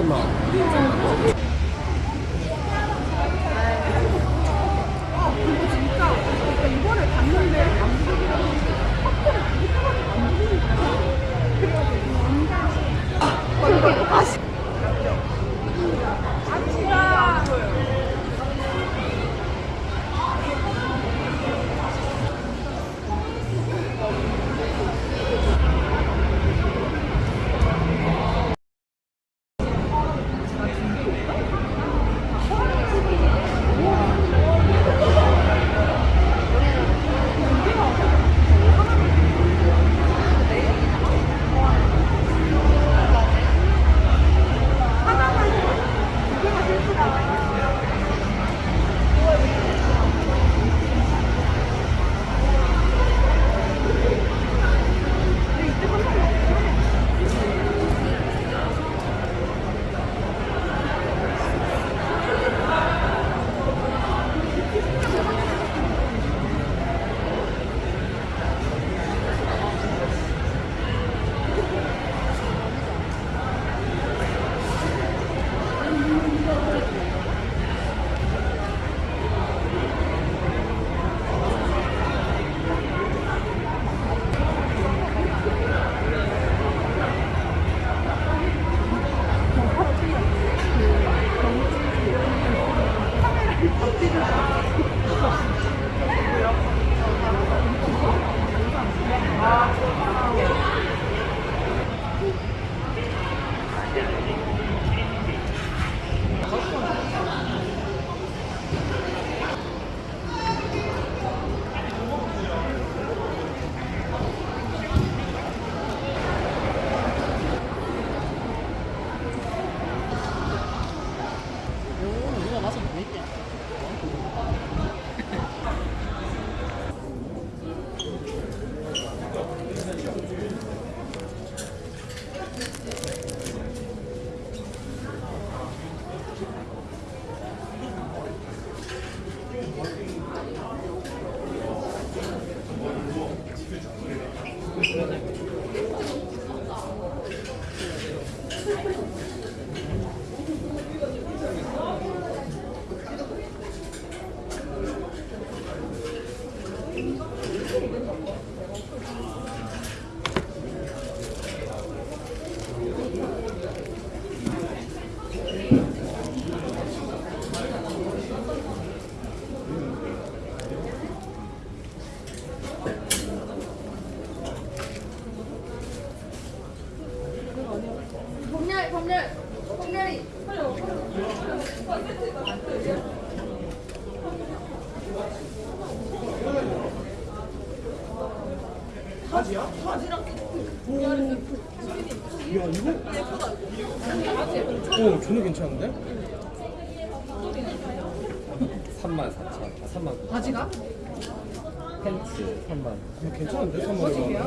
什么？Obrigado. 범렬 범렬 범렬이 야 이거? 어 전혀 괜찮은데? 3만 4천, 아, 3만 바지가? 팬츠 3만. 이거 괜찮은데? 3만 원. 바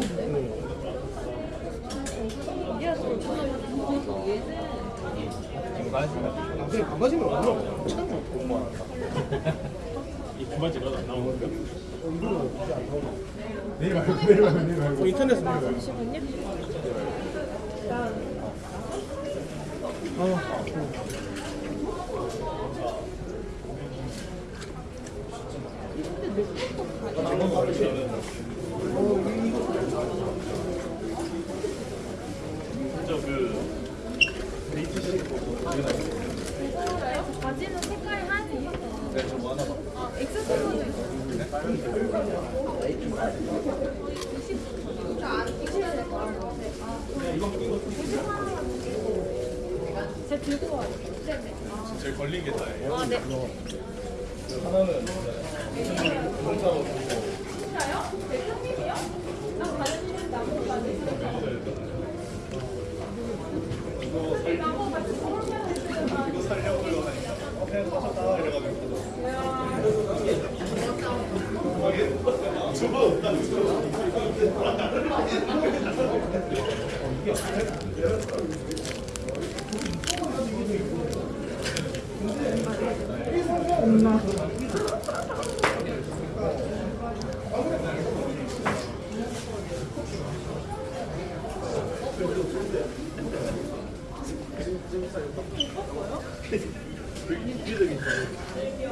아 그래 반바지면 얼마? 참 좋고. 이 바지가 안 나오는 거? 내일 말고 내일 말고 내일 말고. 어, 인터넷에 내일 말고. 아, 바지는 제가 들고 와요. 네네. 제일 걸린 게 다예요. 아, 네. 하나는 진 엄마. 되게 인기적인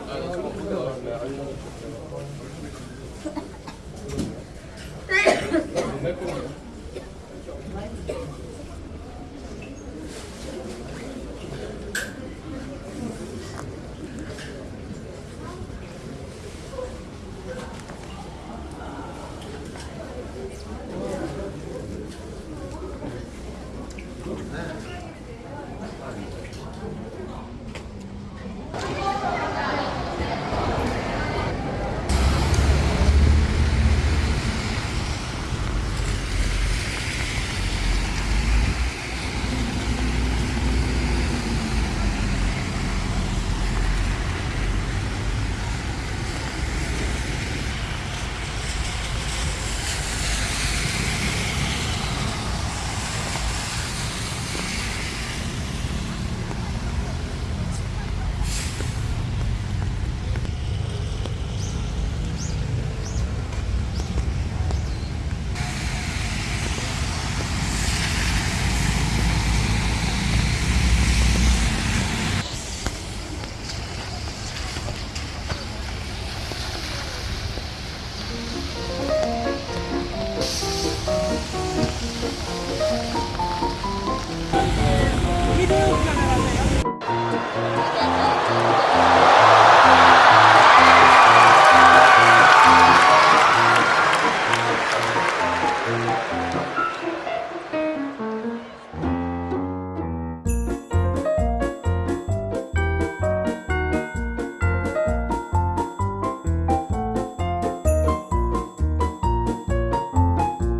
아, 나 저거